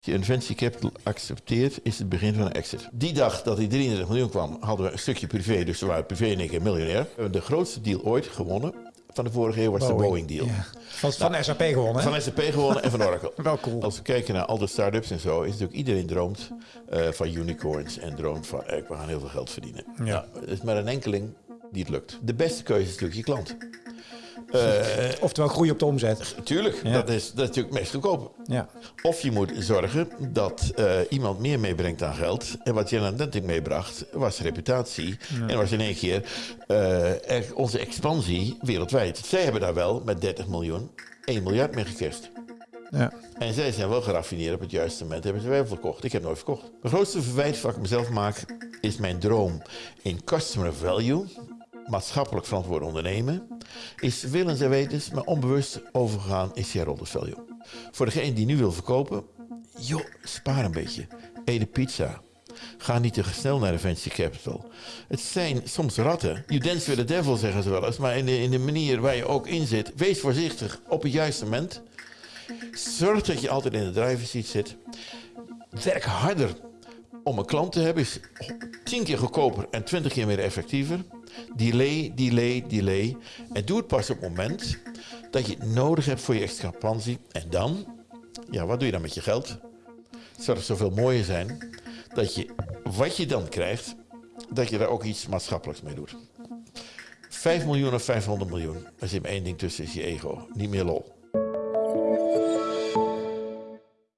je een venture capital accepteert, is het begin van een exit. Die dag dat die 33 miljoen kwam, hadden we een stukje privé. Dus we waren privé in één keer miljonair. We hebben de grootste deal ooit gewonnen van de vorige eeuw was de Boeing deal. Ja. Van, van SAP gewonnen. Van SAP gewonnen en van Oracle. Wel cool. Als we kijken naar al de start-ups en zo, is natuurlijk iedereen droomt eh, van unicorns en droomt van eh, we gaan heel veel geld verdienen. Ja. Nou, het is maar een enkeling die het lukt. De beste keuze is natuurlijk je klant. Eh, Oftewel groei op de omzet. tuurlijk, Ja. dat, is, dat is natuurlijk meest goedkoop. Ja. Of je moet zorgen dat eh, iemand meer meebrengt aan geld. En wat Jan Denting meebracht, was reputatie. En was in één keer eh, onze expansie wereldwijd. Zij hebben daar wel met 30 miljoen 1 miljard mee gekerst. Ja. En zij zijn wel geraffineerd op het juiste moment. Hebben ze wel verkocht. Ik heb nooit verkocht. Mijn grootste verwijt wat ik mezelf maak is mijn droom in customer value. Maatschappelijk verantwoord ondernemen. Is willens en wetens, maar onbewust overgegaan in shareholder value. Voor degene die nu wil verkopen, joh, spaar een beetje. Eet de pizza. Ga niet te snel naar de venture capital. Het zijn soms ratten. You dance with the devil, zeggen ze wel eens. Maar in de, in de manier waar je ook in zit, wees voorzichtig op het juiste moment. Zorg dat je altijd in de driver's seat zit. Werk harder om een klant te hebben. Is tien keer goedkoper en twintig keer meer effectiever. Delay, delay, delay. En doe het pas op het moment dat je het nodig hebt voor je expansie. En dan, ja, wat doe je dan met je geld? Het zou toch zoveel mooier zijn dat je wat je dan krijgt, dat je daar ook iets maatschappelijks mee doet. 5 miljoen of 500 miljoen. Er zit maar één ding tussen, is je ego. Niet meer lol.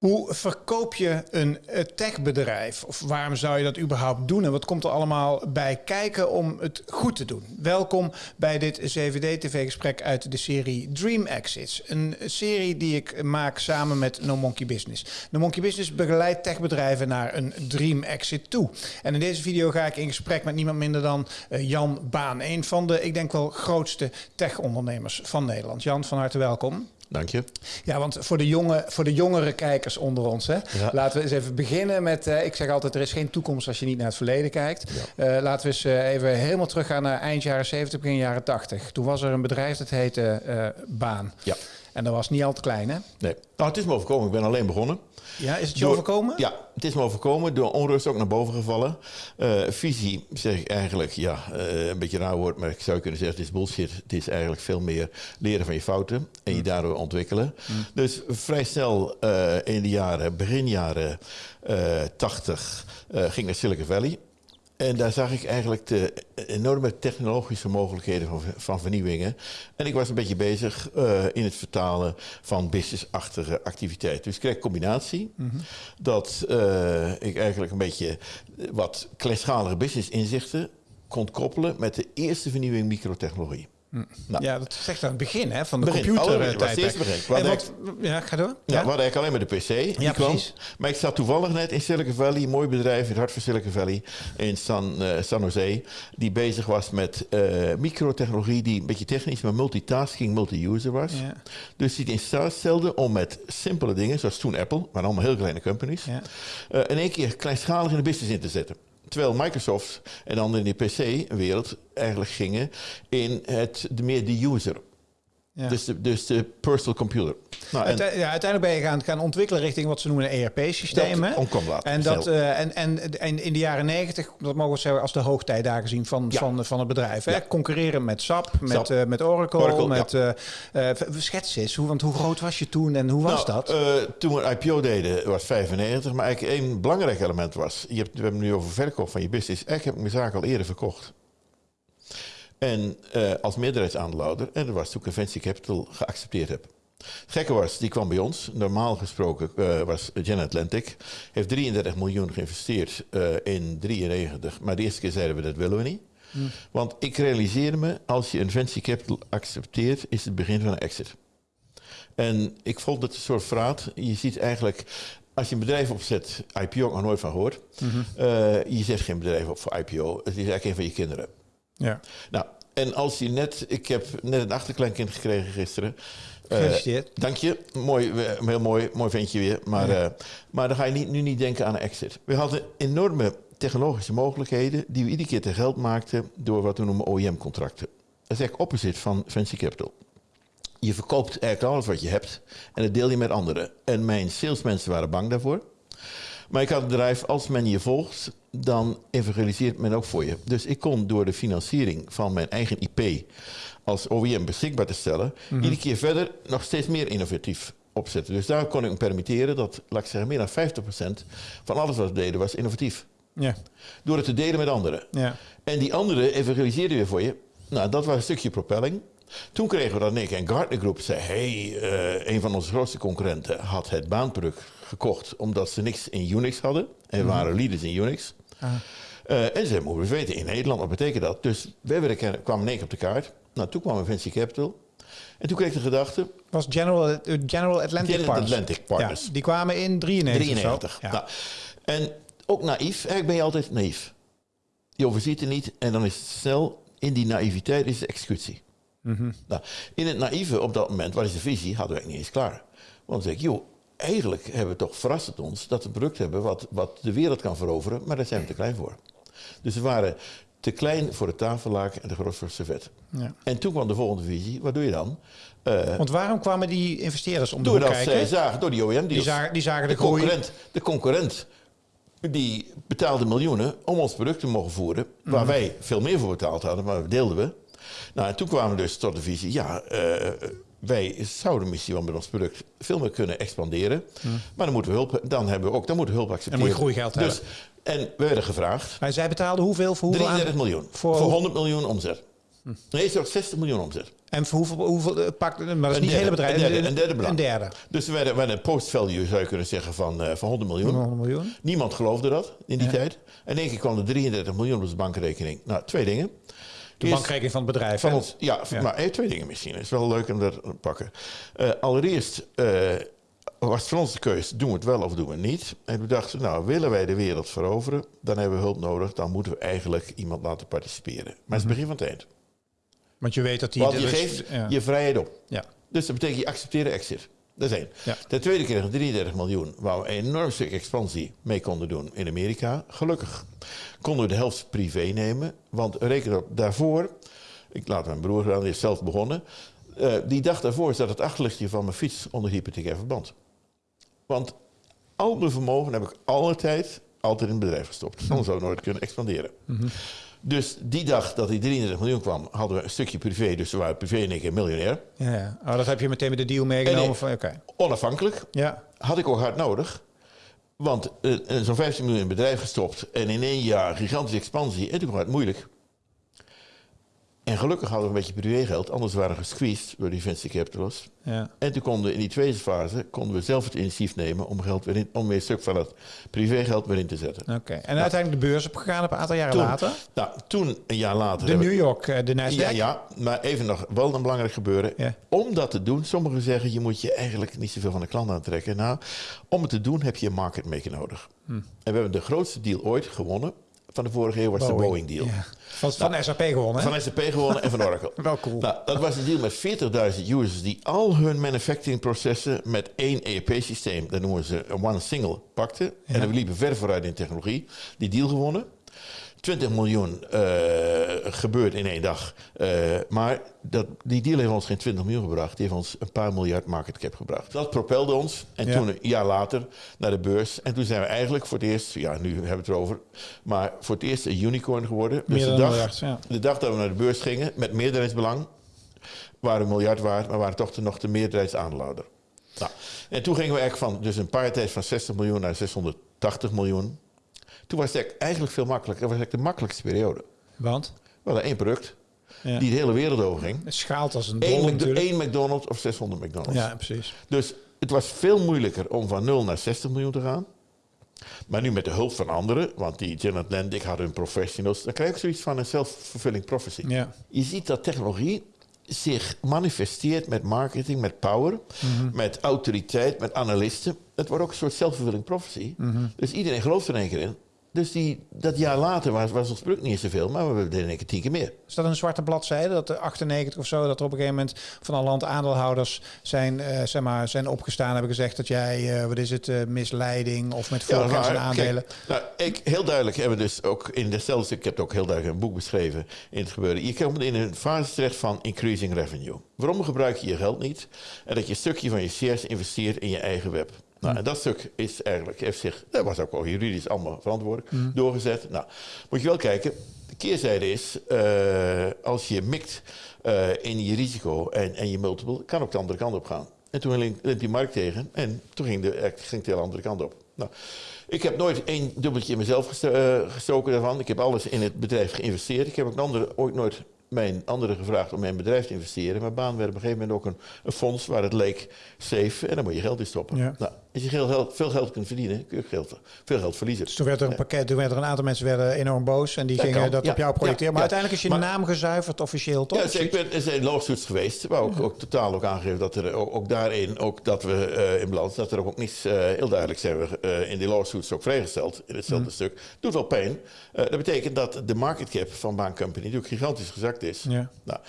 Hoe verkoop je een eh, techbedrijf? Of waarom zou je dat überhaupt doen? En wat komt er allemaal bij kijken om het goed te doen? Welkom bij dit CVD-TV-gesprek uit de serie Dream Exits. Een serie die ik maak samen met No Monkey Business. No Monkey Business begeleidt techbedrijven naar een Dream Exit toe. En in deze video ga ik in gesprek met niemand minder dan eh, Jan Baan. Een van de, ik denk wel, grootste tech-ondernemers van Nederland. Jan, van harte welkom. Dank je. Ja, want voor de, jonge, voor de jongere kijkers onder ons, hè, Ja. laten we eens even beginnen met. eh, ik zeg altijd: er is geen toekomst als je niet naar het verleden kijkt. Eh, laten we eens eh, even helemaal teruggaan naar eind jaren 70, begin jaren 80. Toen was er een bedrijf dat heette Baan. Ja. En dat was niet al te klein, hè? Nee. Nou, het is me overkomen. Ik ben alleen begonnen. Ja, is het je Door- overkomen? Ja, het is me overkomen. Door onrust ook naar boven gevallen. Eh, visie zeg ik eigenlijk, ja, eh, een beetje raar woord, maar ik zou kunnen zeggen, het is bullshit. Het is eigenlijk veel meer leren van je fouten en je daardoor ontwikkelen. Dus vrij snel eh, in de jaren, begin jaren eh 80, eh, ging naar Silicon Valley. En daar zag ik eigenlijk de enorme technologische mogelijkheden van, van vernieuwingen. En ik was een beetje bezig eh, in het vertalen van businessachtige activiteiten. Dus ik kreeg een combinatie dat eh, ik eigenlijk een beetje wat kleinschalige business inzichten kon koppelen met de eerste vernieuwing microtechnologie. Nou, Ja, dat zegt aan het begin hè, van de Begin. computer. Oh, dat was het begin. Wat wat, ja, ga door. Ja, we hadden eigenlijk alleen maar de PC. Ja, precies. Maar ik zat toevallig net in Silicon Valley, een mooi bedrijf in het hart van Silicon Valley, in San, eh, San Jose, die bezig was met eh, microtechnologie, die een beetje technisch, maar multitasking, multi-user was. Ja. Dus die het in staat stelde om met simpele dingen, zoals toen Apple, maar allemaal heel kleine companies, Ja. eh, in één keer kleinschalig in de business in te zetten. Terwijl Microsoft en dan in de PC-wereld eigenlijk gingen in het, meer de user. Ja. Dus, de, dus de personal computer. Nou, Uite- ja, uiteindelijk ben je gaan, gaan ontwikkelen richting wat ze noemen een ERP-systeem. Dat hè? omkwam later, En, dat, snel. eh, en, en, en in de jaren negentig, dat mogen we zeggen als de hoogtijdagen zien van, Ja. van, van het bedrijf. Hè? Concurreren met SAP, met, SAP. eh, met Oracle. Oracle, met, eh eh, schets eens, hoe, want hoe groot was je toen en hoe was Nou, dat? eh, toen we IPO deden was 95, maar eigenlijk één belangrijk element was, je hebt, we hebben het nu over verkoop van je business, eigenlijk heb ik mijn zaak al eerder verkocht. En eh, als meerderheidsaandeelhouder, en dat was toen venture capital geaccepteerd heb. Het gekke was, die kwam bij ons. Normaal gesproken eh, was Gen Atlantic. Heeft 33 miljoen geïnvesteerd eh, in 93. Maar de eerste keer zeiden we dat willen we niet. Want ik realiseerde me, als je een venture capital accepteert, is het begin van een exit. En ik vond het een soort verraad. Je ziet eigenlijk, als je een bedrijf opzet, IPO nog nooit van gehoord. Eh, je zet geen bedrijf op voor IPO. Het is eigenlijk een van je kinderen. Ja. Nou, en als je net, ik heb net een achterkleinkind gekregen gisteren. Eh, Gefeliciteerd. dank je. Mooi, eh, heel mooi, mooi ventje weer. Maar, Ja. eh, maar dan ga je niet, nu niet denken aan een exit. We hadden enorme technologische mogelijkheden die we iedere keer te geld maakten door wat we noemen OEM-contracten. Dat is eigenlijk opposite van venture capital. Je verkoopt eigenlijk alles wat je hebt en dat deel je met anderen. En mijn salesmensen waren bang daarvoor. Maar ik had het bedrijf, als men je volgt, dan evangeliseert men ook voor je. Dus ik kon door de financiering van mijn eigen IP als OEM beschikbaar te stellen, iedere keer verder nog steeds meer innovatief opzetten. Dus daar kon ik me permitteren dat, laat ik zeggen, meer dan 50% van alles wat we deden was innovatief. Ja. Door het te delen met anderen. Ja. En die anderen evangeliseerden weer voor je. Nou, dat was een stukje propelling. Toen kregen we dat Nick en Gartner Groep zei... hey, eh, een van onze grootste concurrenten had het baanproduct gekocht... omdat ze niks in Unix hadden. En we waren leaders in Unix. Eh, en ze we weten, in Nederland, wat betekent dat? Dus wij kwamen in één keer op de kaart. Nou, toen kwam Venture Capital. En toen kreeg ik de gedachte... Was General, eh, General Atlantic General Partners. Atlantic Partners. Ja, die kwamen in 93 of zo. 93. Ja. Nou, en ook naïef. Eigenlijk ben je altijd naïef. Je overziet het niet en dan is het snel. In die naïviteit is de executie. Mhm. nou, in het naïeve op dat moment, wat is de visie, hadden we eigenlijk niet eens klaar. Want dan zeg ik, joh, eigenlijk hebben we toch verrast het ons dat we een product hebben wat, wat de wereld kan veroveren, maar daar zijn we te klein voor. Dus we waren te klein voor het tafellaken en te groot voor het servet. Ja. En toen kwam de volgende visie, wat doe je dan? Eh, Want waarom kwamen die investeerders om de hoek kijken? zij zagen, door die OEM die, zagen, die zagen de, concurrent, de concurrent die betaalde miljoenen om ons product te mogen voeren, waar Mhm. wij veel meer voor betaald hadden, maar dat deelden we. Nou, en toen kwamen we dus tot de visie, ja, eh, wij zouden misschien wel met ons product veel meer kunnen expanderen, maar dan moeten we hulp, dan hebben we ook, dan moeten we hulp accepteren. Mhm. moet je groeigeld dus, En we werden gevraagd, Maar zij betaalden hoeveel voor hoeveel 33 aan- miljoen, Voor, voor, 100 miljoen omzet. Nee, zelfs 60 miljoen omzet. En voor hoeveel, hoeveel eh, pakt, maar dat is Een niet het derde, hele bedrijf. een derde, een derde. Een derde. Dus we werden, een post-value, zou je kunnen zeggen, van, eh, van 100 miljoen. 100 miljoen. Niemand geloofde dat in die Ja. tijd. En in één keer kwam er 33 miljoen op onze bankrekening. Nou, twee dingen. De bankrekening van het bedrijf. van ons, ja, Ja. maar eh, twee dingen misschien. Het is wel leuk om dat te pakken. Eh, allereerst eh, was voor ons de keuze, doen we het wel of doen we het niet? En we dachten, nou, willen wij de wereld veroveren, dan hebben we hulp nodig. Dan moeten we eigenlijk iemand laten participeren. Maar het is het begin van het eind. Want je weet dat die... Want je geeft ja. je vrijheid op. Ja. Dus dat betekent je accepteert de exit. Dat is één. Ja. Ten tweede we 33 miljoen, waar we een enorm stuk expansie mee konden doen in Amerika. Gelukkig konden we de helft privé nemen. Want reken op, daarvoor, ik laat mijn broer gaan, die is zelf begonnen. eh, die dag daarvoor zat het achterlichtje van mijn fiets onder hypothecair verband. Want al mijn vermogen heb ik alle tijd altijd in het bedrijf gestopt. Anders zou ik nooit kunnen expanderen. Dus die dag dat die 33 miljoen kwam, hadden we een stukje privé. Dus we waren privé en ik een miljonair. Ja. Oh, dat heb je meteen met de deal meegenomen. Van Oké. Onafhankelijk. Ja. Had ik ook hard nodig. Want eh, zo'n 15 miljoen in bedrijf gestopt. En in één jaar gigantische expansie. En toen kwam het moeilijk. En gelukkig hadden we een beetje privégeld. Anders waren we gesqueezed door die venture capitalist. ja. En toen konden we in die tweede fase konden we zelf het initiatief nemen om, geld weer in, om weer een stuk van het privégeld weer in te zetten. Oké. En uiteindelijk de beurs opgegaan een aantal jaren Toen, later. Nou, toen, een jaar later... De New York, eh, de Nasdaq. Ja, ja, maar even nog wel een belangrijk gebeuren. Ja. Om dat te doen, sommigen zeggen je moet je eigenlijk niet zoveel van de klant aantrekken. Nou, om het te doen heb je een market maker nodig. Hm. En we hebben de grootste deal ooit gewonnen. Van de vorige eeuw was de Boeing deal. Ja. Van, van SAP gewonnen. hè? Van SAP gewonnen en van Oracle. Wel cool. Nou, dat was een deal met 40.000 users die al hun manufacturing processen met één ERP-systeem, dat noemen ze een one single, pakten. En we liepen ver vooruit in technologie. Die deal gewonnen. 20 miljoen eh, gebeurt in één dag. Eh, maar dat, die deal heeft ons geen 20 miljoen gebracht. Die heeft ons een paar miljard market cap gebracht. Dat propelde ons. En Ja. toen een jaar later naar de beurs. En toen zijn we eigenlijk voor het eerst, ja nu hebben we het erover, maar voor het eerst een unicorn geworden. Meer dus de dag, miljard, ja. de dag dat we naar de beurs gingen, met meerderheidsbelang, waren we een miljard waard, maar waren toch de, nog de meerderheidsaandeelhouder. Nou, en toen gingen we eigenlijk van dus een paar tijd van 60 miljoen naar 680 miljoen. Toen was het eigenlijk veel makkelijker. Dat was eigenlijk de makkelijkste periode. Want We hadden één product Ja. die de hele wereld overging. het schaalt als een Eén, dol één McDonald's of 600 McDonald's. Ja, precies. Dus het was veel moeilijker om van 0 naar 60 miljoen te gaan. Maar nu met de hulp van anderen, want die General Atlantic hadden hun professionals, dan krijg ook zoiets van een self-fulfilling prophecy. Ja. Je ziet dat technologie zich manifesteert met marketing, met power, met autoriteit, met analisten. Het wordt ook een soort self-fulfilling prophecy. Dus iedereen gelooft er één keer in. Dus die, dat jaar later was, was ons product niet eens zoveel, maar we deden keer tien keer meer. Is dat een zwarte bladzijde? Dat de 98 of zo, dat er op een gegeven moment van alle land aandeelhouders zijn, eh, zeg maar, zijn opgestaan hebben gezegd dat jij, eh, wat is het, eh, misleiding of met Ja, en waar. aandelen. Kijk, nou, ik, heel duidelijk hebben we dus ook in hetzelfde stuk, ik heb het ook heel duidelijk een boek beschreven in het gebeuren. Je komt in een fase terecht van increasing revenue. Waarom gebruik je je geld niet? En dat je een stukje van je shares investeert in je eigen web. Nou, en dat stuk is eigenlijk, heeft zich, dat was ook wel juridisch allemaal verantwoordelijk, doorgezet. Nou, moet je wel kijken, de keerzijde is, eh, als je mikt eh, in je risico en, en je multiple, kan ook de andere kant op gaan. En toen liep die markt tegen en toen ging, de, ging de hele andere kant op. Nou, ik heb nooit één dubbeltje in mezelf gestoken daarvan. Ik heb alles in het bedrijf geïnvesteerd. Ik heb ook andere, ooit nooit mijn anderen gevraagd om mijn bedrijf te investeren. Maar Baan werd op een gegeven moment ook een, een fonds waar het leek safe. En dan moet je geld in stoppen. Nou, als je veel geld, veel geld kunt verdienen, kun je geld, veel geld verliezen. Dus toen werd er een pakket, toen werd er een aantal mensen werden enorm boos en die gingen dat op jou projecteren. maar uiteindelijk is je naam gezuiverd officieel, toch? Ja, dus ik ben, er zijn lawsuits geweest, waar ook, ook totaal ook aangegeven dat er ook, ook daarin, ook dat we uh, in balans, dat er ook, ook niets uh, heel duidelijk zijn we uh, in die lawsuits ook vrijgesteld in hetzelfde mm. stuk. Doet wel pijn. dat betekent dat de market cap van Baan Company natuurlijk gigantisch gezakt is. Ja. Nou,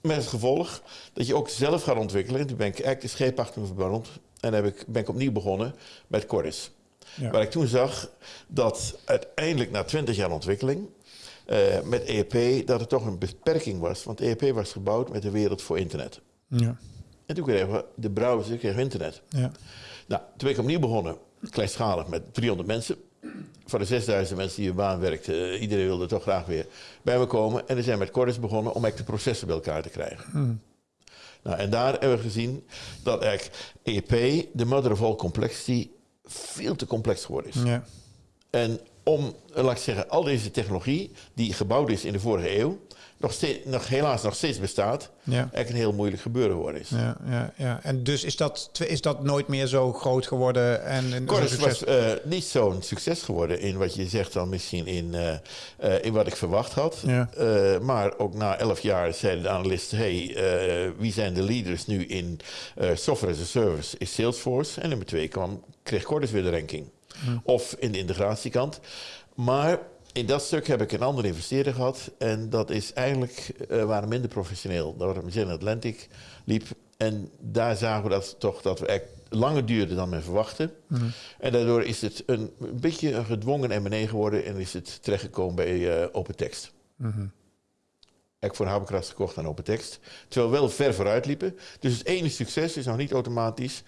met het gevolg dat je ook zelf gaat ontwikkelen. En toen ben ik eigenlijk de scheep achter me verbrand. En heb ik, ben ik opnieuw begonnen met Cordis. Ja. Waar ik toen zag dat uiteindelijk na 20 jaar ontwikkeling... Uh, met EEP, dat er toch een beperking was. Want EEP was gebouwd met de wereld voor internet. Ja. En toen kregen we de browser, kregen we internet. Ja. Nou, toen ben ik opnieuw begonnen, kleinschalig, met 300 mensen van de 6000 mensen die in baan werkten, uh, iedereen wilde toch graag weer bij me komen. En we zijn met Cordis begonnen om echt de processen bij elkaar te krijgen. Hmm. Nou, en daar hebben we gezien dat eigenlijk EP, de mother of all complexity, veel te complex geworden is. Ja. En om, laat ik zeggen, al deze technologie die gebouwd is in de vorige eeuw, nog, steeds, nog helaas nog steeds bestaat, ja. eigenlijk een heel moeilijk gebeuren geworden is. Ja, ja, ja. En dus is dat, is dat nooit meer zo groot geworden? En, en Corus was uh, niet zo'n succes geworden in wat je zegt dan misschien in, uh, uh, in wat ik verwacht had. Ja. maar ook na elf jaar zeiden de analisten, hey, wie zijn de leaders nu in software as a service? Is Salesforce. En nummer twee kwam, kreeg Cordis weer de ranking. Of in de integratiekant. Maar in dat stuk heb ik een andere investeerder gehad. En dat is eigenlijk, uh, waren minder professioneel. Dat was in Atlantic liep. En daar zagen we dat toch dat we echt langer duurde dan men verwachtte. Mm En daardoor is het een, een beetje een gedwongen M&A geworden. En is het terechtgekomen bij uh, OpenText. Mm -hmm. Ik voor gekocht aan OpenText. Terwijl we wel ver vooruit liepen. Dus het ene succes is nog niet automatisch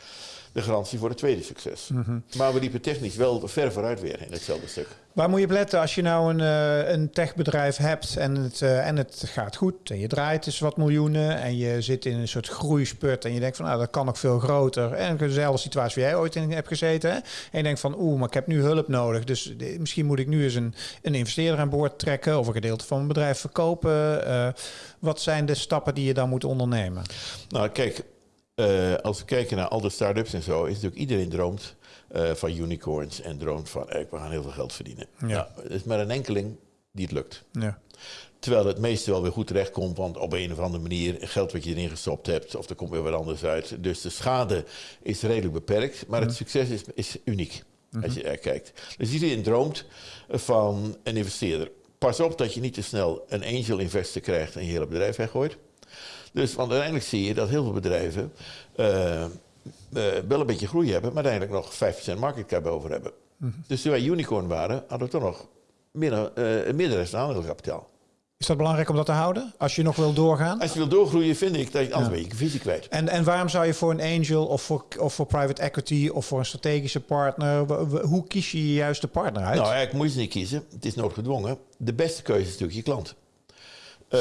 de garantie voor het tweede succes. Mhm. Maar we liepen technisch wel ver vooruit weer in hetzelfde stuk. Waar moet je op letten als je nou een, uh, een techbedrijf hebt en het, uh, en het gaat goed en je draait dus wat miljoenen en je zit in een soort groeispurt en je denkt van nou dat kan nog veel groter. En dezelfde situatie waar jij ooit in hebt gezeten. Hè? En je denkt van oeh, maar ik heb nu hulp nodig. Dus misschien moet ik nu eens een, een investeerder aan boord trekken of een gedeelte van mijn bedrijf verkopen. Uh, wat zijn de stappen die je dan moet ondernemen? Nou kijk, uh, als we kijken naar al de start-ups en zo, is natuurlijk iedereen droomt uh, van unicorns en droomt van eh, we gaan heel veel geld verdienen. Ja. Nou, het is maar een enkeling die het lukt. Ja. Terwijl het meeste wel weer goed terechtkomt, want op een of andere manier geld wat je erin gestopt hebt, of er komt weer wat anders uit. Dus de schade is redelijk beperkt, maar het mhm. succes is, is uniek als je er kijkt. Dus iedereen droomt van een investeerder. Pas op dat je niet te snel een angel investor krijgt en je hele bedrijf weggooit. Dus want uiteindelijk zie je dat heel veel bedrijven uh, uh, wel een beetje groei hebben, maar uiteindelijk nog 5% market cap over hebben. Mm -hmm. Dus toen wij unicorn waren, hadden we toch nog minder, uh, een meerderheid aandeelkapitaal. Is dat belangrijk om dat te houden? Als je nog wil doorgaan? Als je wil doorgroeien, vind ik dat je anders ja. je visie kwijt. En, en waarom zou je voor een angel of voor, of voor private equity of voor een strategische partner... hoe kies je je juiste partner uit? Nou, eigenlijk moet je ze niet kiezen. Het is noodgedwongen. De beste keuze is natuurlijk je klant. Uh,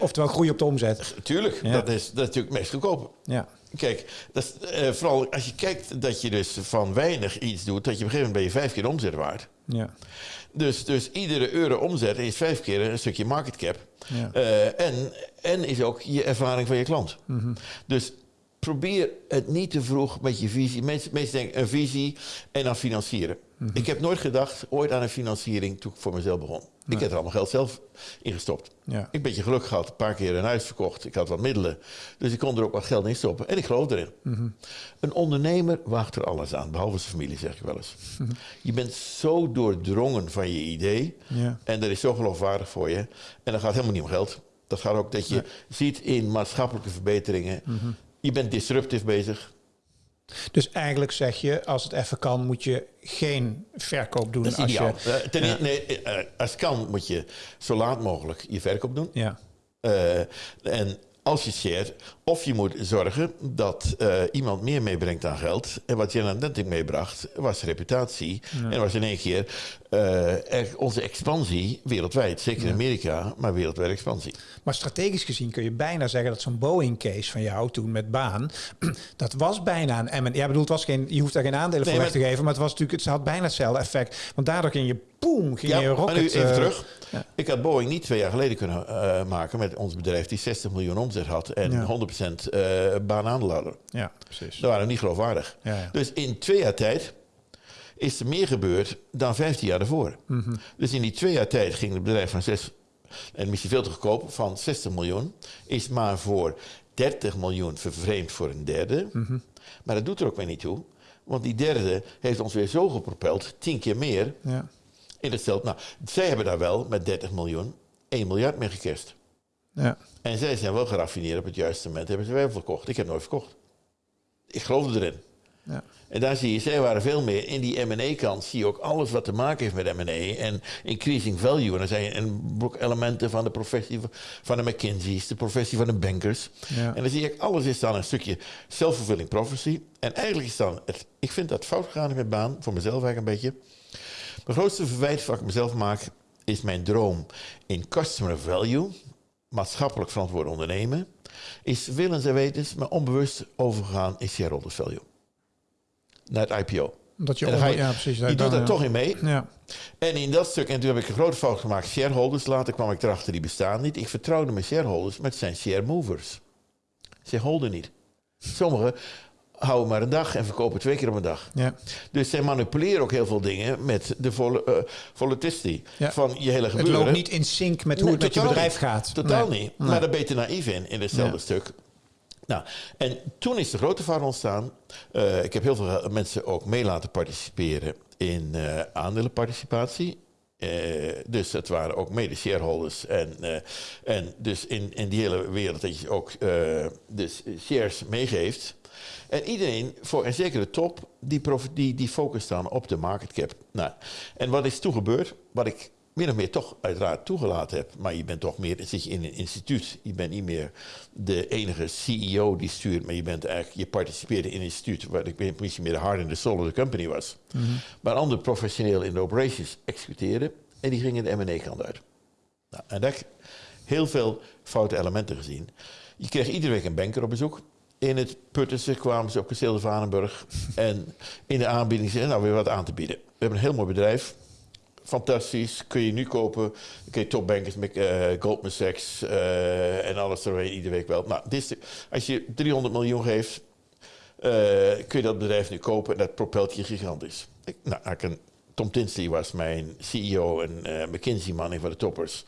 Oftewel groei op de omzet. Tuurlijk, dat, is, dat is natuurlijk het meest goedkope. Ja. Kijk, dat is, uh, vooral als je kijkt dat je dus van weinig iets doet, dat je op een gegeven moment ben je vijf keer omzet waard. Ja. Dus, dus iedere euro omzet is vijf keer een stukje market cap. Ja. Uh, en, en is ook je ervaring van je klant. Mm -hmm. Dus probeer het niet te vroeg met je visie. Mensen, mensen denken een visie en dan financieren. Mm -hmm. Ik heb nooit gedacht ooit aan een financiering toen ik voor mezelf begon. Ik heb er allemaal geld zelf in gestopt. Ja. Ik heb een beetje geluk gehad, een paar keer een huis verkocht. Ik had wat middelen, dus ik kon er ook wat geld in stoppen. En ik geloof erin. Mm -hmm. Een ondernemer wacht er alles aan, behalve zijn familie, zeg ik wel eens. Mm -hmm. Je bent zo doordrongen van je idee ja. en dat is zo geloofwaardig voor je. En dat gaat helemaal niet om geld. Dat gaat ook dat je ziet in maatschappelijke verbeteringen. -hmm. Je bent disruptief bezig. Dus eigenlijk zeg je, als het even kan, moet je geen verkoop doen. Dat is als. Je, ten, ja. nee, uh, als het kan, moet je zo laat mogelijk je verkoop doen. Ja. Uh, en als je shared, of je moet zorgen dat eh, iemand meer meebrengt aan geld. En wat General Denting meebracht, was reputatie. En was in één keer er- onze expansie wereldwijd. Zeker in Amerika, maar wereldwijd expansie. Maar strategisch gezien kun je bijna zeggen dat zo'n Boeing-case van jou toen met baan, dat was bijna een M. Ja, bedoel, het was geen, je hoeft daar geen aandelen Nee, voor weg maar- te geven, maar het was natuurlijk, het had bijna hetzelfde effect. Want daardoor ging je, boom, ging je maar rocket. nu even eh, terug. ja. Ik had Boeing niet twee jaar geleden kunnen maken met ons bedrijf die 60 miljoen omzet had en Ja. 100% eh baanaandeel hadden. Ja, precies. Dat waren niet geloofwaardig. Ja, ja. Dus in twee jaar tijd is er meer gebeurd dan 15 jaar daarvoor. Mhm. Dus in die twee jaar tijd ging het bedrijf van 6, en misschien veel te goedkoop, van 60 miljoen, is maar voor 30 miljoen vervreemd voor een derde. Mhm. Maar dat doet er ook weer niet toe. Want die derde heeft ons weer zo gepropeld, tien keer meer. Ja. In hetzelfde. Nou, zij hebben daar wel met 30 miljoen 1 miljard mee gekerst. Ja. En zij zijn wel geraffineerd op het juiste moment. Hebben ze wel verkocht. Ik heb nooit verkocht. Ik geloofde erin. Ja. En daar zie je, zij waren veel meer. In die M&A-kant zie je ook alles wat te maken heeft met M&A. En increasing value. En dan zijn en ook elementen van de professie van de McKinsey's. De professie van de bankers. Ja. En dan zie ik, alles is dan een stukje self-fulfilling prophecy. En eigenlijk is dan, het, ik vind dat fout gegaan met baan. Voor mezelf eigenlijk een beetje. Mijn grootste verwijt wat ik mezelf maak, is mijn droom in customer value, maatschappelijk verantwoord ondernemen, is willens en wetens, maar onbewust overgegaan in shareholders value. Naar het IPO. Omdat je, ga ja, precies. je doet daar ja. toch in mee. Ja. En in dat stuk, en toen heb ik een grote fout gemaakt, shareholders. Later kwam ik erachter, die bestaan niet. Ik vertrouwde mijn shareholders, maar het zijn share movers. Ze holden niet. Sommigen houden maar een dag en verkopen twee keer op een dag. Ja. Dus zij manipuleren ook heel veel dingen met de vol, eh, volatility Ja. van je hele Het gebeuren. loopt niet in sync met hoe Nee, het met je bedrijf niet. gaat. Totaal Nee. niet. Nee. Maar daar ben je naïef in, in hetzelfde stuk. Nou, en toen is de grote fout ontstaan. Eh, ik heb heel veel mensen ook mee laten participeren in eh aandelenparticipatie. Eh, dus het waren ook mede shareholders. En, eh, en dus in, in die hele wereld dat je ook eh, dus shares meegeeft. En iedereen, voor, en zeker de top, die, die, die focust dan op de market cap. Nou, en wat is toen gebeurd? Wat ik min of meer toch uiteraard toegelaten heb. Maar je bent toch meer, zit je in een instituut. Je bent niet meer de enige CEO die stuurt. Maar je bent eigenlijk, je participeerde in een instituut. Waar ik misschien meer de hard in de soul of the company was. Maar anderen professioneel in de operations executeerden. En die gingen de M&A kant uit. Nou, en daar heb ik heel veel foute elementen gezien. Je kreeg iedere week een banker op bezoek. In het Puttense kwamen ze op Kasteel de Vanenburg. en in de aanbieding zeiden nou weer wat aan te bieden. We hebben een heel mooi bedrijf. Fantastisch. Kun je nu kopen. Kun je topbankers met eh, Goldman Sachs eh, en alles erheen iedere week wel. Nou, dit de- als je 300 miljoen geeft, eh, kun je dat bedrijf nu kopen en dat propelt je gigantisch. Ik, nou, ik een, Tom Tinsley was mijn CEO en McKinsey-man, een van de toppers.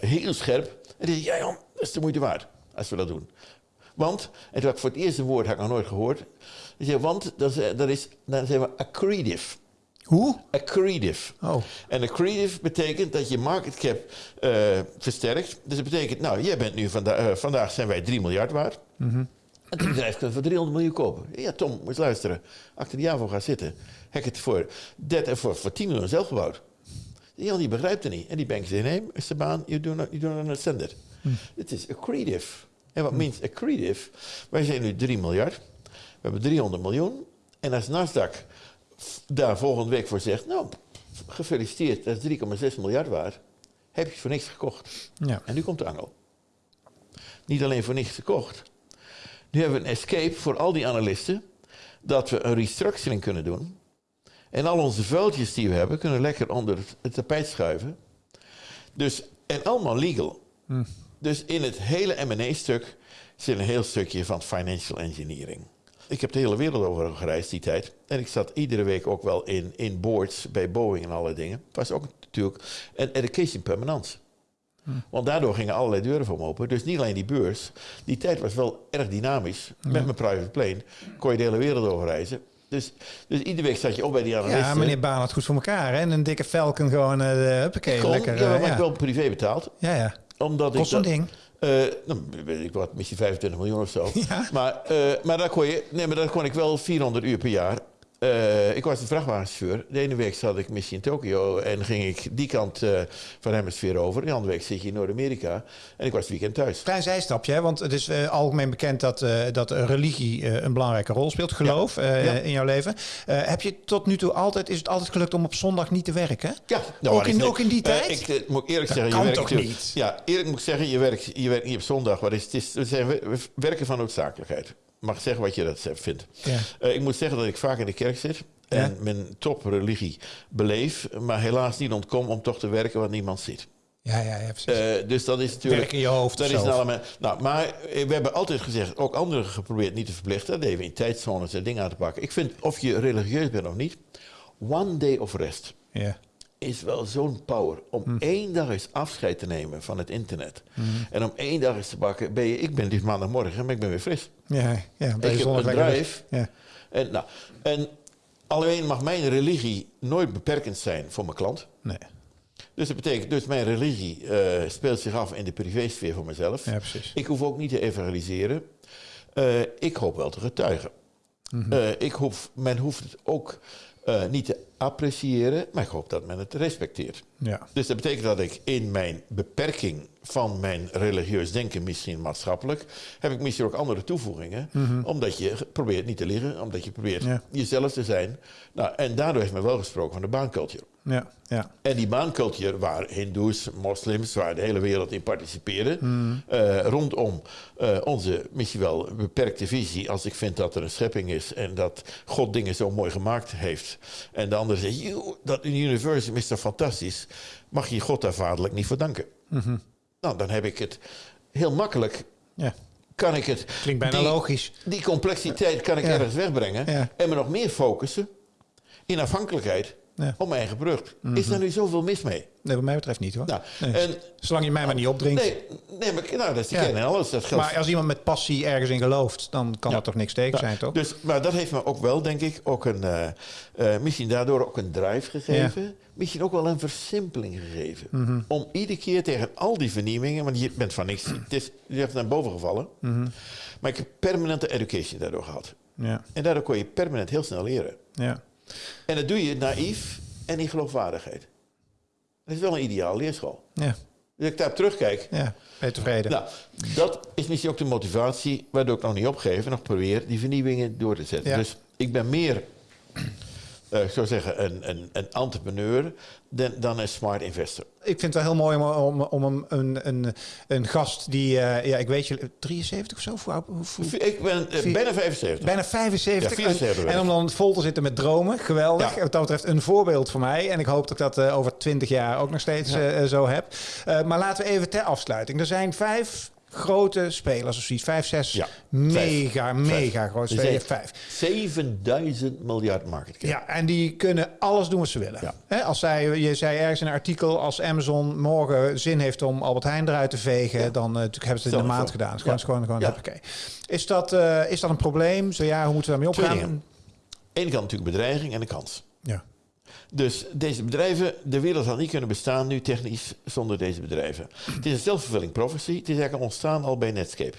Heel scherp. En die zei, ja Jan, dat is de moeite waard als we dat doen. Want, en toen had ik voor het eerste woord had ik nog nooit gehoord. Zei, want dat is, dat is, dan zijn we accretive. Hoe? Accretive. Oh. En accretive betekent dat je market cap eh, versterkt. Dus dat betekent, nou, jij bent nu vanda eh, vandaag zijn wij 3 miljard waard. En het bedrijf kan voor 300 miljoen kopen. Ja, Tom, moet luisteren. Achter de Javo gaat zitten. Heb ik het voor, 30, voor, voor 10 miljoen zelf gebouwd. Jan, die begrijpt het niet. En die bank zegt, nee, is de baan, you do not, you do not understand it. Het is accretive. En wat means accretive? Wij zijn nu 3 miljard. We hebben 300 miljoen. En als Nasdaq daar volgende week voor zegt, nou, gefeliciteerd, dat is 3,6 miljard waard. Heb je voor niks gekocht. Ja. En nu komt de angel. Niet alleen voor niks gekocht. Nu hebben we een escape voor al die analisten. Dat we een restructuring kunnen doen. En al onze vuiltjes die we hebben, kunnen lekker onder het- tapijt schuiven. Dus, en allemaal legal. Dus in het hele M&A-stuk zit een heel stukje van financial engineering. Ik heb de hele wereld over gereisd die tijd. En ik zat iedere week ook wel in, in boards bij Boeing en allerlei dingen. Het was ook natuurlijk een education permanence. Want daardoor gingen allerlei deuren voor me open. Dus niet alleen die beurs. Die tijd was wel erg dynamisch. Met mijn private plane kon je de hele wereld overreizen. Dus, dus iedere week zat je op bij die analisten. Ja, meneer Baan had goed voor elkaar. Hè? En een dikke Falcon gewoon, uh, huppakee, Kon, lekker. ja, maar eh, ik ja. wel privé betaald. ja, ja. Omdat Kost ik een dat- ding. Eh, nou, weet ik wat, misschien 25 miljoen of zo. Ja. Maar, eh, maar, daar kon je, nee, maar daar kon ik wel 400 uur per jaar eh, ik was een vrachtwagenchauffeur. De ene week zat ik misschien in Tokio en ging ik die kant uh, van de hemisfeer over. De andere week zit je in Noord-Amerika en ik was het weekend thuis. Klein zijstapje, hè? want het is uh, algemeen bekend dat, dat religie een belangrijke rol speelt, geloof, ja. Ja. in jouw leven. heb je tot nu toe altijd, is het altijd gelukt om op zondag niet te werken? Ja. Nou, ook, in, ook in die tijd? ik moet eerlijk dat zeggen, kan je toch werkt, niet? Ja, eerlijk moet ik zeggen, je werkt, je werkt niet op zondag. Wat is, het is, we zijn werken van noodzakelijkheid mag zeggen wat je dat vindt. Ja. Uh, ik moet zeggen dat ik vaak in de kerk zit en Ja. mijn topreligie beleef, maar helaas niet ontkom om toch te werken wat niemand ziet. Ja, ja, ja precies. Uh, dus dat is natuurlijk. Werk in je hoofd Dat is element. Nou, maar eh, we hebben altijd gezegd, ook anderen geprobeerd niet te verplichten. Dat deden we in tijdzones en dingen aan te pakken. Ik vind, of je religieus bent of niet, one day of rest ja. is wel zo'n power. Om Hm. één dag eens afscheid te nemen van het internet. En om één dag eens te pakken, ben je, ik ben dit maandagmorgen, maar ik ben weer fris. Ja, ja, Ik heb een weg. Ja. En, nou, en alleen mag mijn religie nooit beperkend zijn voor mijn klant. Nee, Dus dat betekent, dus mijn religie eh, speelt zich af in de privésfeer voor mezelf. ja, precies. Ik hoef ook niet te evangeliseren. Eh, ik hoop wel te getuigen. Mhm. Eh, ik hoef, men hoeft het ook niet te appreciëren, maar ik hoop dat men het respecteert. Ja. Dus dat betekent dat ik in mijn beperking van mijn religieus denken, misschien maatschappelijk, heb ik misschien ook andere toevoegingen. Omdat je probeert niet te liegen, omdat je probeert Mhm. Ja. jezelf te zijn. Nou, en daardoor heeft men wel gesproken van de baancultuur. Ja, ja. En die baancultuur waar hindoes, moslims, waar de hele wereld in participeerde, Hmm. eh, rondom eh, onze misschien wel beperkte visie, als ik vind dat er een schepping is en dat God dingen zo mooi gemaakt heeft. En de andere zegt, "Joe, dat universum is toch fantastisch, mag je God daar vaderlijk niet voor danken. Mhm. Nou, dan heb ik het heel makkelijk, ja. kan ik het, Klinkt bijna die, logisch. die complexiteit kan ik Ja. ergens wegbrengen Ja. en me nog meer focussen in afhankelijkheid. Mhm. op mijn eigen product. Is daar nu zoveel mis mee? Nee, wat mij betreft niet hoor. Nou, Nee. en, Zolang je mij maar niet opdringt. nee, nee, maar nou, dat is Ja. alles. Dat geldt. Maar als iemand met passie ergens in gelooft, dan kan Ja. er toch niks tegen Ja, zijn, toch? Dus, maar dat heeft me ook wel, denk ik, ook een, eh, eh, misschien daardoor ook een drive gegeven. Misschien ook wel een versimpeling gegeven. Mhm. Om iedere keer tegen al die vernieuwingen, want je bent van niks, het is, je hebt naar boven gevallen. Mhm. Maar ik heb permanente education daardoor gehad. Ja, En daardoor kon je permanent heel snel leren. ja. En dat doe je naïef en in geloofwaardigheid. Dat is wel een ideaal leerschool. Ja, Dus ik daarop terugkijk, ja. Ben je tevreden? Nou, dat is misschien ook de motivatie waardoor ik nog niet opgeef en nog probeer die vernieuwingen door te zetten. Ja. Dus ik ben meer, eh, ik zou zeggen, een, een, een entrepreneur dan, dan een smart investor. Ik vind het wel heel mooi om, om, om een, een, een, gast die, eh, ja, ik weet je, 73 of zo? Ik ben eh, bijna 75. Bijna 75. Ja, 74 en, om dan vol te zitten met dromen. Geweldig. Ja. Wat dat betreft een voorbeeld voor mij. En ik hoop dat ik dat over 20 jaar ook nog steeds zo heb. Maar laten we even ter afsluiting. Er zijn vijf grote spelers of zoiets. Vijf, zes Ja, mega, mega Vijf. grote spelers. zijn Vijf. 7000 miljard market cap. Ja, en die kunnen alles doen wat ze willen. Ja. Als zij, je zei ergens in een artikel, als Amazon morgen zin heeft om Albert Heijn eruit te vegen, dan uh, natuurlijk hebben ze het in Stel het maand gedaan. Is gewoon, gewoon, gewoon Ja. hoppakee. Is dat, eh, is dat een probleem? Zo ja, hoe moeten we daarmee dingen. Aan de ene kant natuurlijk bedreiging en een kans. Ja. Dus deze bedrijven, de wereld had niet kunnen bestaan nu technisch zonder deze bedrijven. Het is een self-fulfilling prophecy. Het is eigenlijk ontstaan al bij Netscape.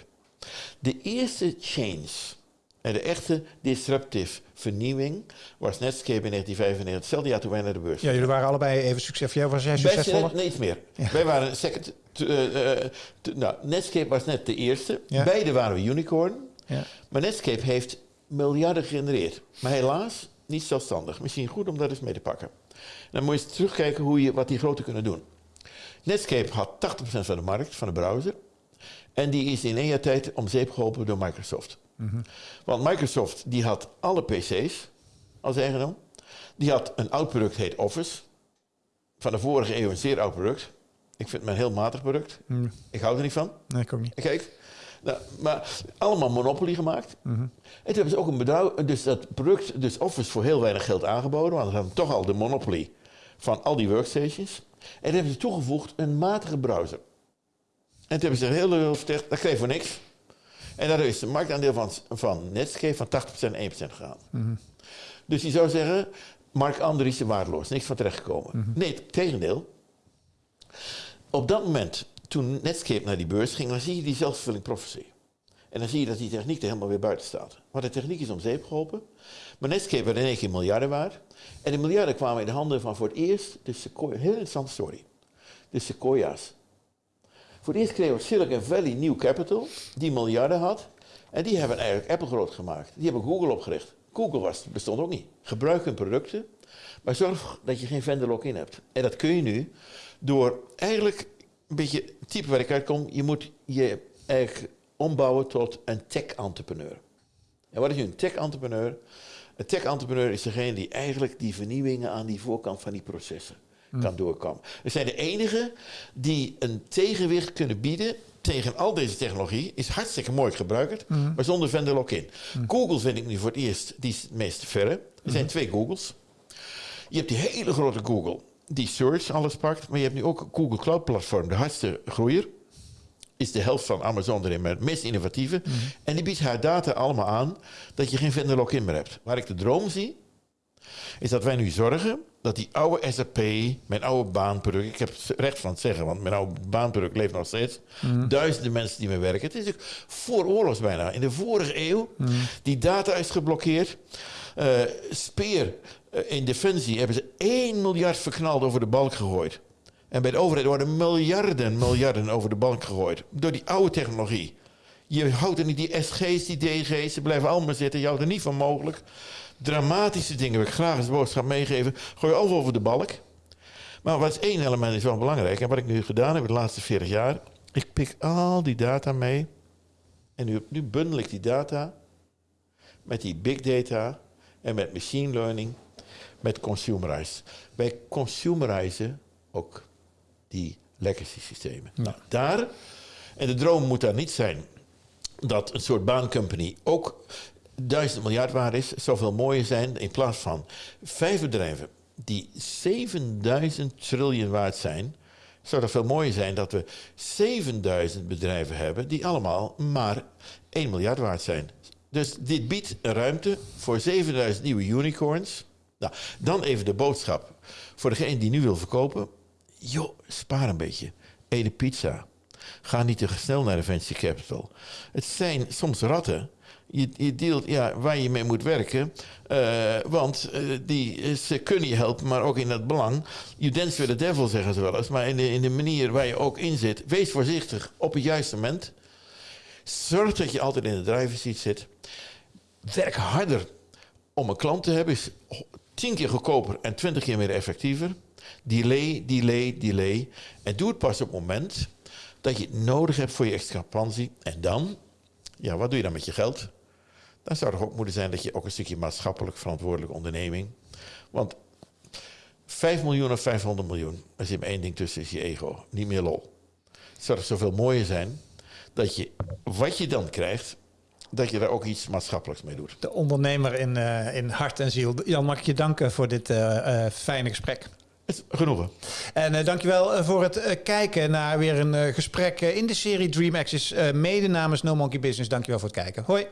De eerste change en de echte disruptive vernieuwing was Netscape in 1995, hetzelfde jaar toen wij naar de beurs ja, jullie waren allebei even succesvol. Was jij Wij succesvoller? zijn- Nee, iets meer. Wij waren second. eh, eh, nou, Netscape was net de eerste. Ja. Beide waren we unicorn. Ja. Maar Netscape heeft miljarden gegenereerd. Maar helaas niet zelfstandig. Misschien goed om dat eens mee te pakken. Dan moet je eens terugkijken hoe je, wat die grote kunnen doen. Netscape had 80% van de markt, van de browser. En die is in één jaar tijd om zeep geholpen door Microsoft. Want Microsoft die had alle PC's als eigendom. Die had een oud product, heet Office. Van de vorige eeuw een zeer oud product. Ik vind het een heel matig product. Mm, Ik hou er niet van. nee, ik ook niet. Kijk, nou, maar allemaal Monopoly gemaakt. Mhm. En toen hebben ze ook een bedrijf, dus dat product, dus Office voor heel weinig geld aangeboden, want ze hadden toch al de Monopoly van al die workstations. En toen hebben ze toegevoegd een matige browser. En toen hebben ze heel heel verteld, dat kreeg je voor niks. En daardoor is de marktaandeel van, van Netscape van 80% 1% gegaan. Dus je zou zeggen, Mark Andriessen waardeloos, niks van terechtgekomen. Nee, het tegendeel. Op dat moment, toen Netscape naar die beurs ging, dan zie je die zelfvervulling prophecy. En dan zie je dat die techniek er helemaal weer buiten staat. Maar de techniek is om zeep geholpen. Maar Netscape werd in één keer miljarden waard. En de miljarden kwamen in de handen van voor het eerst de Sequoia. Heel interessante story. De Sequoia's. Voor het eerst kregen we Silicon Valley New Capital, die miljarden had. En die hebben eigenlijk Apple groot gemaakt. Die hebben Google opgericht. Google was, bestond ook niet. Gebruik hun producten, maar zorg dat je geen vendor lock-in hebt. En dat kun je nu door eigenlijk een beetje het type waar ik uitkom. Je moet je eigenlijk ombouwen tot een tech-entrepreneur. En wat is nu een tech-entrepreneur? Een tech-entrepreneur is degene die eigenlijk die vernieuwingen aan die voorkant van die processen kan doorkomen. We zijn de enigen die een tegenwicht kunnen bieden tegen al deze technologie. Is hartstikke mooi gebruikerd, maar zonder vendor lock-in. Google vind ik nu voor het eerst die is het meest verre. Er zijn twee Googles. Je hebt die hele grote Google, die search alles pakt. Maar je hebt nu ook Google Cloud Platform, de hardste groeier. Is de helft van Amazon erin, maar het meest innovatieve. En die biedt haar data allemaal aan dat je geen vendor lock-in meer hebt. Waar ik de droom zie, is dat wij nu zorgen dat die oude SAP, mijn oude baanproduct, ik heb het recht van het zeggen, want mijn oude baanproduct leeft nog steeds. Duizenden mensen die mee werken. Het is ook voor oorlogs bijna. In de vorige eeuw, die data is geblokkeerd. Eh, Speer in Defensie hebben ze 1 miljard verknald over de balk gegooid. En bij de overheid worden miljarden, miljarden over de balk gegooid. Door die oude technologie. Je houdt er niet die SG's, die DG's, ze blijven allemaal zitten. Je houdt er niet van mogelijk. Dramatische dingen wil ik graag als boodschap meegeven. Gooi alles over de balk. Maar wat is één element is wel belangrijk. En wat ik nu gedaan heb de laatste 40 jaar. Ik pik al die data mee. En nu, nu bundel ik die data met die big data en met machine learning, met consumerize. Wij consumerizen ook die legacy systemen. Nou, daar, en de droom moet daar niet zijn dat een soort baancompany ook duizend miljard waard is, zoveel mooier zijn in plaats van vijf bedrijven die 7000 triljoen waard zijn, zou dat veel mooier zijn dat we 7000 bedrijven hebben die allemaal maar 1 miljard waard zijn. Dus dit biedt ruimte voor 7000 nieuwe unicorns. Nou, dan even de boodschap voor degene die nu wil verkopen. Joh, spaar een beetje. Eet pizza. Ga niet te snel naar de venture capital. Het zijn soms ratten. Je, je deelt ja, waar je mee moet werken. Uh, want uh, die, ze kunnen je helpen, maar ook in het belang. You dance with the devil, zeggen ze wel eens. Maar in de, in de manier waar je ook in zit. Wees voorzichtig op het juiste moment. Zorg dat je altijd in de driver's seat zit. Werk harder om een klant te hebben. Is tien keer goedkoper en twintig keer meer effectiever. Delay, delay, delay. En doe het pas op het moment dat je het nodig hebt voor je expansie. En dan, ja, wat doe je dan met je geld? Dan zou het ook moeten zijn dat je ook een stukje maatschappelijk verantwoordelijke onderneming. Want 5 miljoen of 500 miljoen, er zit maar één ding tussen, is je ego. Niet meer lol. Het zou er zoveel mooier zijn dat je wat je dan krijgt, dat je daar ook iets maatschappelijks mee doet. De ondernemer in, uh, in hart en ziel. Jan, mag ik je danken voor dit uh, uh, fijne gesprek. Genoegen. En uh, dankjewel voor het uh, kijken naar weer een uh, gesprek in de serie Dream Access. mede namens No Monkey Business. Dankjewel voor het kijken. Hoi.